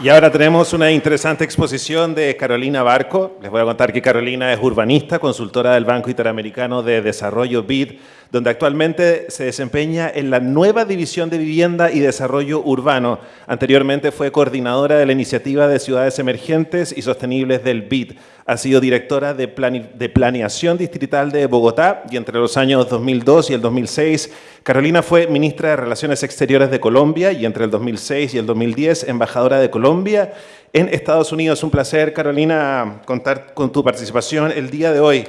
Y ahora tenemos una interesante exposición de Carolina Barco. Les voy a contar que Carolina es urbanista, consultora del Banco Interamericano de Desarrollo BID, donde actualmente se desempeña en la nueva División de Vivienda y Desarrollo Urbano. Anteriormente fue coordinadora de la Iniciativa de Ciudades Emergentes y Sostenibles del BID. Ha sido directora de, de Planeación Distrital de Bogotá y entre los años 2002 y el 2006, Carolina fue ministra de Relaciones Exteriores de Colombia y entre el 2006 y el 2010, embajadora de Colombia en Estados Unidos. Un placer, Carolina, contar con tu participación el día de hoy.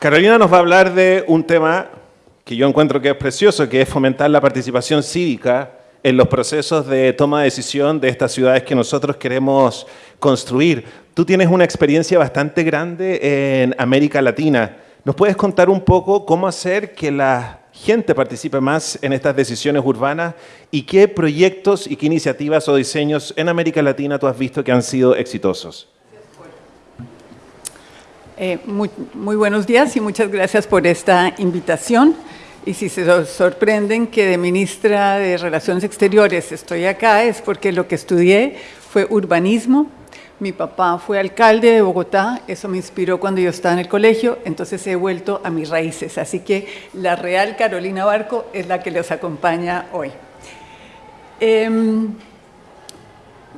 Carolina nos va a hablar de un tema que yo encuentro que es precioso, que es fomentar la participación cívica en los procesos de toma de decisión de estas ciudades que nosotros queremos construir. Tú tienes una experiencia bastante grande en América Latina. ¿Nos puedes contar un poco cómo hacer que la gente participe más en estas decisiones urbanas y qué proyectos y qué iniciativas o diseños en América Latina tú has visto que han sido exitosos? Eh, muy, muy buenos días y muchas gracias por esta invitación. Y si se sorprenden que de ministra de Relaciones Exteriores estoy acá, es porque lo que estudié fue urbanismo. Mi papá fue alcalde de Bogotá, eso me inspiró cuando yo estaba en el colegio, entonces he vuelto a mis raíces. Así que la Real Carolina Barco es la que les acompaña hoy. Em,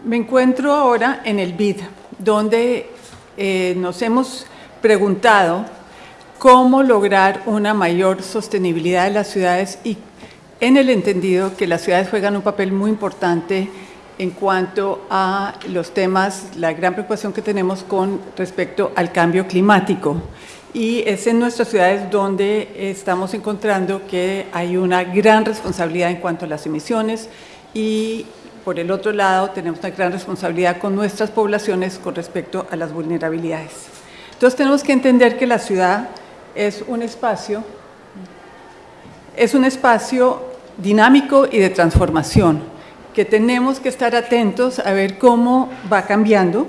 me encuentro ahora en el BID, donde eh, nos hemos preguntado cómo lograr una mayor sostenibilidad de las ciudades y en el entendido que las ciudades juegan un papel muy importante en cuanto a los temas, la gran preocupación que tenemos con respecto al cambio climático. Y es en nuestras ciudades donde estamos encontrando que hay una gran responsabilidad en cuanto a las emisiones y por el otro lado tenemos una gran responsabilidad con nuestras poblaciones con respecto a las vulnerabilidades. Entonces tenemos que entender que la ciudad es un espacio, es un espacio dinámico y de transformación, que tenemos que estar atentos a ver cómo va cambiando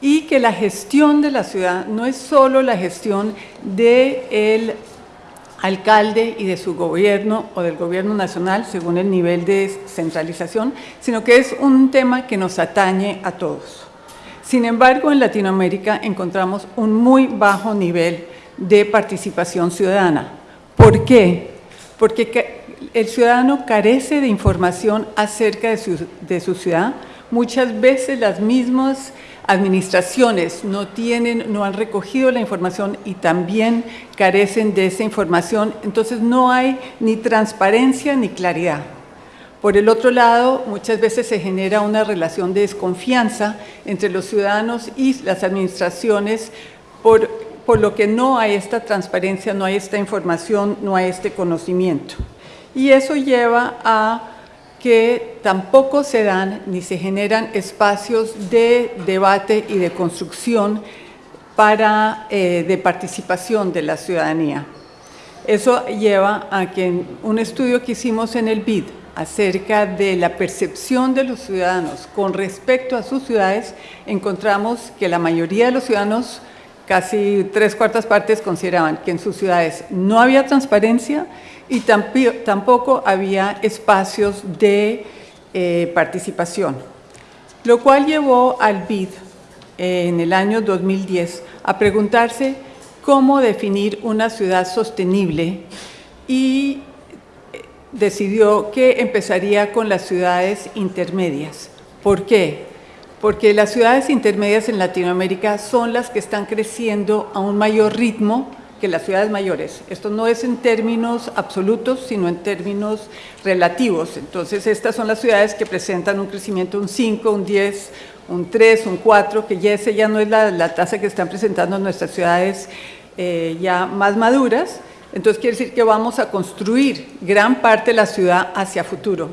y que la gestión de la ciudad no es solo la gestión del alcalde y de su gobierno o del gobierno nacional según el nivel de centralización, sino que es un tema que nos atañe a todos. Sin embargo, en Latinoamérica encontramos un muy bajo nivel de participación ciudadana. ¿Por qué? Porque el ciudadano carece de información acerca de su, ciudad. Muchas veces las mismas administraciones no tienen, no han recogido la información y también carecen de esa información, entonces no hay ni transparencia ni claridad. Por el otro lado, muchas veces se genera una relación de desconfianza entre los ciudadanos y las administraciones por por lo que no hay esta transparencia, no hay esta información, no hay este conocimiento. Y eso lleva a que tampoco se dan ni se generan espacios de debate y de construcción para, eh, de participación de la ciudadanía. Eso lleva a que un estudio que hicimos en el BID acerca de la percepción de los ciudadanos con respecto a sus ciudades, encontramos que la mayoría de los ciudadanos casi tres cuartas partes consideraban que en sus ciudades no había transparencia y tampoco había espacios de eh, participación, lo cual llevó al BID eh, en el año 2010 a preguntarse cómo definir una ciudad sostenible y decidió que empezaría con las ciudades intermedias. ¿Por qué? porque las ciudades intermedias en Latinoamérica son las que están creciendo a un mayor ritmo que las ciudades mayores. Esto no es en términos absolutos, sino en términos relativos. Entonces, estas son las ciudades que presentan un crecimiento un 5, un 10, un 3, un 4, que ya ese ya no es la, tasa que están presentando nuestras ciudades eh, ya más maduras. Entonces, quiere decir que vamos a construir gran parte de la ciudad hacia futuro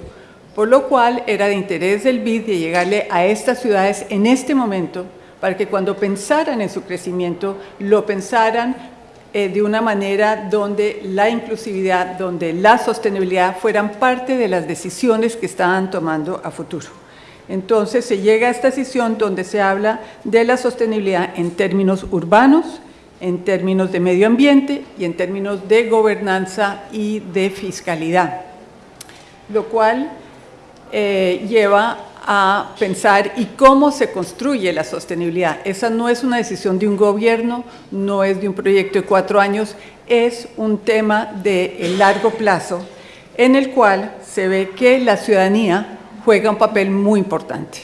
por lo cual era de interés del BID de llegarle a estas ciudades en este momento para que cuando pensaran en su crecimiento lo pensaran eh, de una manera donde la inclusividad, donde la sostenibilidad fueran parte de las decisiones que estaban tomando a futuro. Entonces se llega a esta decisión donde se habla de la sostenibilidad en términos urbanos, en términos de medio ambiente y en términos de gobernanza y de fiscalidad. lo cual eh, lleva a pensar y cómo se construye la sostenibilidad. Esa no es una decisión de un gobierno, no es de un proyecto de cuatro años, es un tema de largo plazo en el cual se ve que la ciudadanía juega un papel muy importante.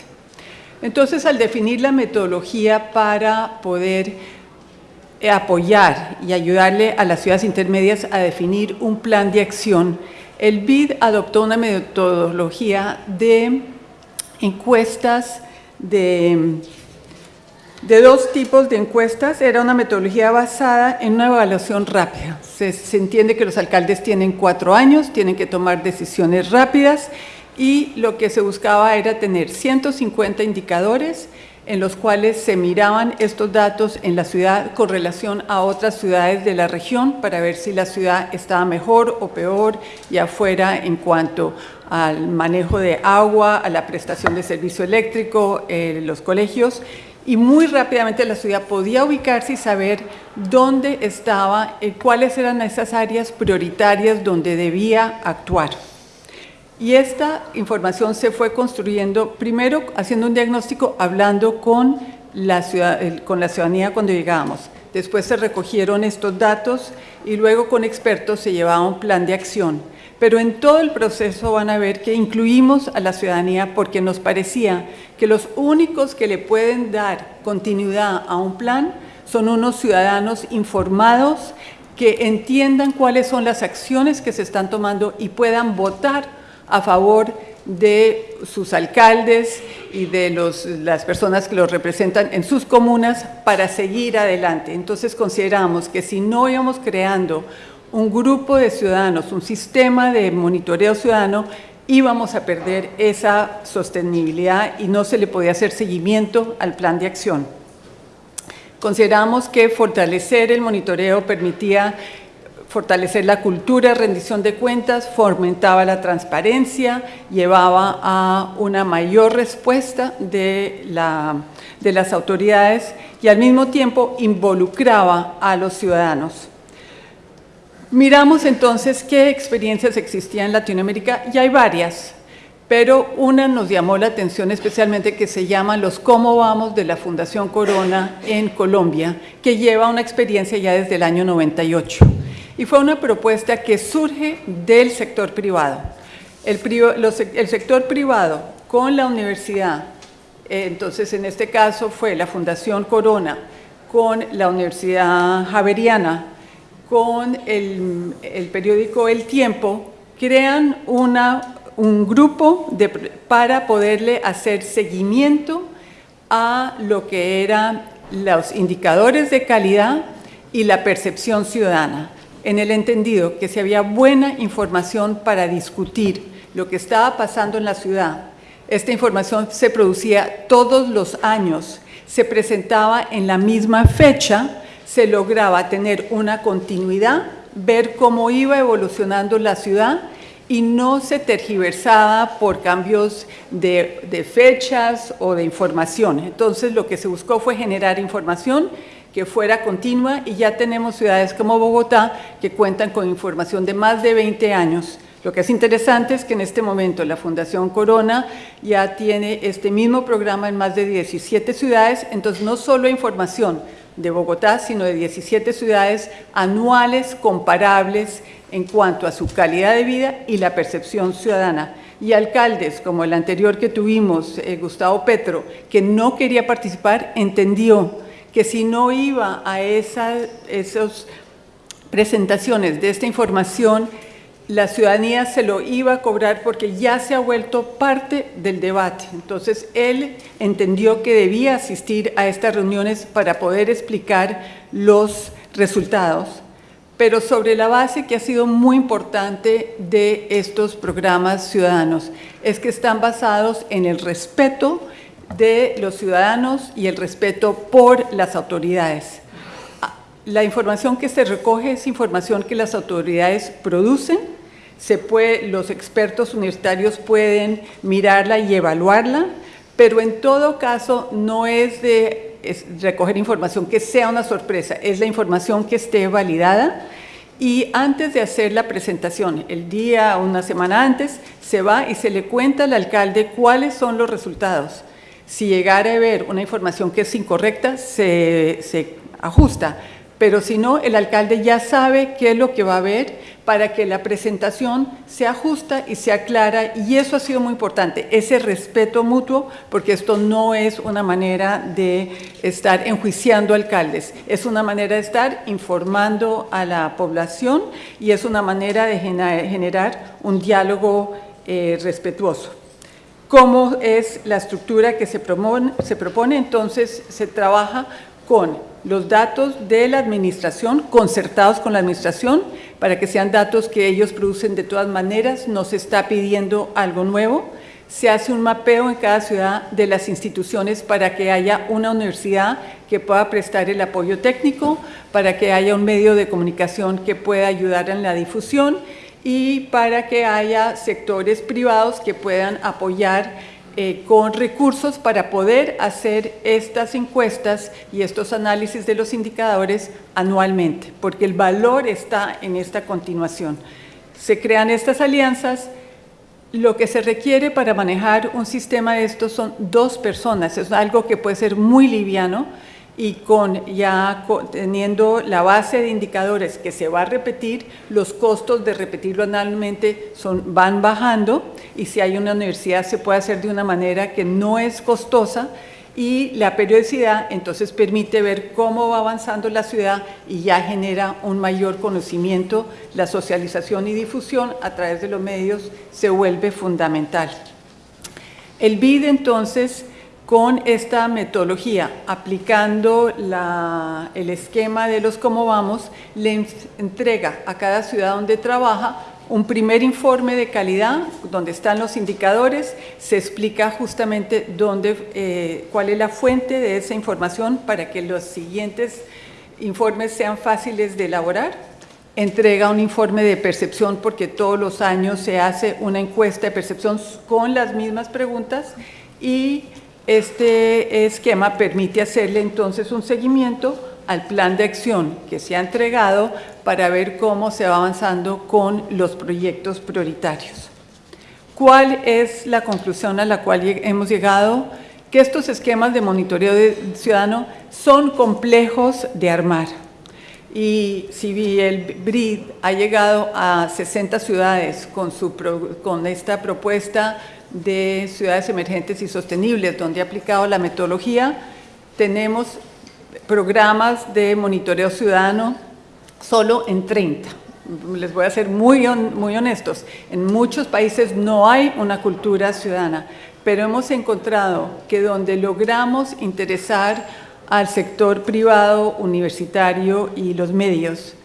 Entonces, al definir la metodología para poder apoyar y ayudarle a las ciudades intermedias a definir un plan de acción, el BID adoptó una metodología de encuestas de, dos tipos de encuestas. Era una metodología basada en una evaluación rápida. Se entiende que los alcaldes tienen cuatro años, tienen que tomar decisiones rápidas y lo que se buscaba era tener 150 indicadores en los cuales se miraban estos datos en la ciudad con relación a otras ciudades de la región para ver si la ciudad estaba mejor o peor, ya fuera en cuanto al manejo de agua, a la prestación de servicio eléctrico, eh, los colegios, y muy rápidamente la ciudad podía ubicarse y saber dónde estaba, eh, cuáles eran esas áreas prioritarias donde debía actuar. Y esta información se fue construyendo, primero haciendo un diagnóstico, hablando con la, ciudadanía cuando llegábamos. Después se recogieron estos datos y luego con expertos se llevaba un plan de acción. Pero en todo el proceso van a ver que incluimos a la ciudadanía porque nos parecía que los únicos que le pueden dar continuidad a un plan son unos ciudadanos informados que entiendan cuáles son las acciones que se están tomando y puedan votar a favor de sus alcaldes y de las personas que los representan en sus comunas para seguir adelante. Entonces consideramos que si no íbamos creando un grupo de ciudadanos, un sistema de monitoreo ciudadano, íbamos a perder esa sostenibilidad y no se le podía hacer seguimiento al plan de acción. Consideramos que fortalecer el monitoreo permitía fortalecer la cultura rendición de cuentas, fomentaba la transparencia, llevaba a una mayor respuesta de, de las autoridades y al mismo tiempo involucraba a los ciudadanos. Miramos entonces qué experiencias existían en Latinoamérica y hay varias, pero una nos llamó la atención especialmente que se llama Los Cómo Vamos de la Fundación Corona en Colombia, que lleva una experiencia ya desde el año 98 y fue una propuesta que surge del sector privado. El, sector privado con la universidad, eh, entonces en este caso fue la Fundación Corona, con la Universidad Javeriana, con el, periódico El Tiempo, crean un grupo para poderle hacer seguimiento a lo que eran los indicadores de calidad y la percepción ciudadana en el entendido que si había buena información para discutir lo que estaba pasando en la ciudad, esta información se producía todos los años, se presentaba en la misma fecha, se lograba tener una continuidad, ver cómo iba evolucionando la ciudad y no se tergiversaba por cambios de, de fechas o de información. Entonces lo que se buscó fue generar información que fuera continua y ya tenemos ciudades como Bogotá que cuentan con información de más de 20 años. Lo que es interesante es que en este momento la Fundación Corona ya tiene este mismo programa en más de 17 ciudades, entonces no solo información de Bogotá, sino de 17 ciudades anuales comparables en cuanto a su calidad de vida y la percepción ciudadana. Y alcaldes, como el anterior que tuvimos, eh, Gustavo Petro, que no quería participar, entendió que si no iba a esas presentaciones de esta información, la ciudadanía se lo iba a cobrar porque ya se ha vuelto parte del debate. Entonces, él entendió que debía asistir a estas reuniones para poder explicar los resultados, pero sobre la base que ha sido muy importante de estos programas ciudadanos, es que están basados en el respeto de los ciudadanos y el respeto por las autoridades. La información que se recoge es información que las autoridades producen, se puede, los expertos universitarios pueden mirarla y evaluarla, pero en todo caso no es de recoger información que sea una sorpresa, es la información que esté validada y antes de hacer la presentación, el día o una semana antes, se va y se le cuenta al alcalde cuáles son los resultados. Si llegara a ver una información que es incorrecta, se, se ajusta pero si no, el alcalde ya sabe qué es lo que va a ver para que la presentación sea justa y sea clara, y eso ha sido muy importante, ese respeto mutuo, porque esto no es una manera de estar enjuiciando alcaldes, es una manera de estar informando a la población y es una manera de generar un diálogo eh, respetuoso. ¿Cómo es la estructura que se se propone? Entonces, se trabaja con los datos de la administración, concertados con la administración, para que sean datos que ellos producen. De todas maneras, no se está pidiendo algo nuevo, se hace un mapeo en cada ciudad de las instituciones para que haya una universidad que pueda prestar el apoyo técnico, para que haya un medio de comunicación que pueda ayudar en la difusión y para que haya sectores privados que puedan apoyar eh, con recursos para poder hacer estas encuestas y estos análisis de los indicadores anualmente, porque el valor está en esta continuación. Se crean estas alianzas, lo que se requiere para manejar un sistema de estos son dos personas, es algo que puede ser muy liviano, y con ya teniendo la base de indicadores que se va a repetir, los costos de repetirlo anualmente son, van bajando y si hay una universidad se puede hacer de una manera que no es costosa y la periodicidad entonces permite ver cómo va avanzando la ciudad y ya genera un mayor conocimiento, la socialización y difusión a través de los medios se vuelve fundamental. El BID entonces con esta metodología, aplicando el esquema de los cómo vamos, le entrega a cada ciudad donde trabaja un primer informe de calidad donde están los indicadores, se explica justamente dónde, eh, cuál es la fuente de esa información para que los siguientes informes sean fáciles de elaborar. Entrega un informe de percepción porque todos los años se hace una encuesta de percepción con las mismas preguntas y este esquema permite hacerle entonces un seguimiento al plan de acción que se ha entregado para ver cómo se va avanzando con los proyectos prioritarios. ¿Cuál es la conclusión a la cual hemos llegado? Que estos esquemas de monitoreo ciudadano son complejos de armar. Y si el BRID ha llegado a 60 ciudades con, su, con esta propuesta de ciudades emergentes y sostenibles, donde ha aplicado la metodología. Tenemos programas de monitoreo ciudadano solo en 30. Les voy a ser muy, muy honestos, en muchos países no hay una cultura ciudadana, pero hemos encontrado que donde logramos interesar al sector privado, universitario y los medios,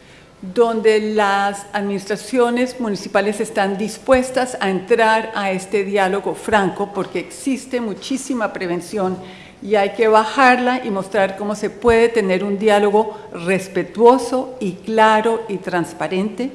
donde las administraciones municipales están dispuestas a entrar a este diálogo franco porque existe muchísima prevención y hay que bajarla y mostrar cómo se puede tener un diálogo respetuoso y claro y transparente.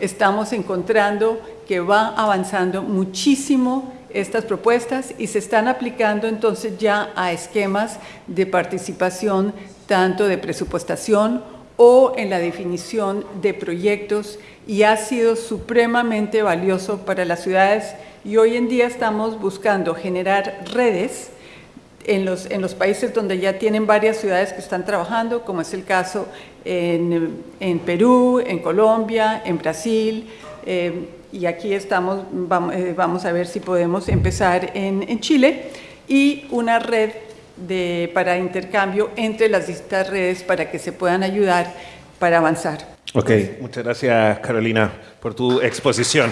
Estamos encontrando que va avanzando muchísimo estas propuestas y se están aplicando entonces ya a esquemas de participación tanto de presupuestación o en la definición de proyectos y ha sido supremamente valioso para las ciudades. Y hoy en día estamos buscando generar redes en los, en los países donde ya tienen varias ciudades que están trabajando, como es el caso en, en Perú, en Colombia, en Brasil, eh, y aquí estamos, vamos, eh, vamos, a ver si podemos empezar en, en Chile, y una red de, para intercambio entre las distintas redes para que se puedan ayudar para avanzar. Ok, muchas gracias Carolina por tu exposición.